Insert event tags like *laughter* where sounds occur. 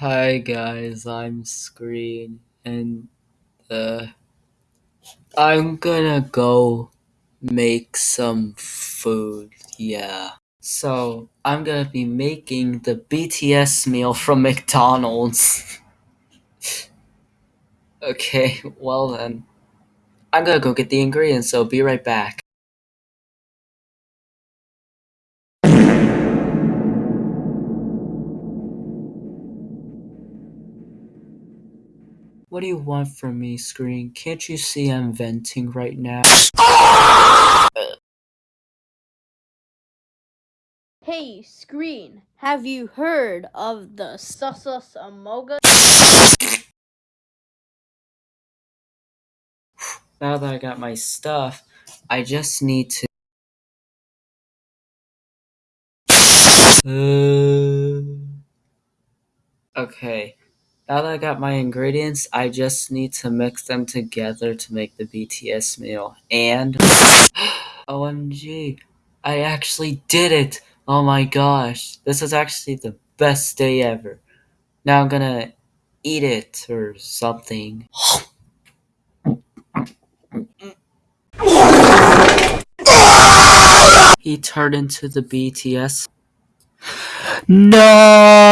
Hi guys, I'm Screen, and uh, I'm gonna go make some food, yeah. So, I'm gonna be making the BTS meal from McDonald's. *laughs* okay, well then. I'm gonna go get the ingredients, so be right back. What do you want from me, Screen? Can't you see I'm venting right now? Hey, Screen, have you heard of the Susus Amoga? Now that I got my stuff, I just need to. Uh, okay, now that I got my ingredients, I just need to mix them together to make the BTS meal. And *gasps* OMG, I actually did it! Oh my gosh, this is actually the best day ever. Now I'm gonna eat it or something. he turned into the BTS. *sighs* No!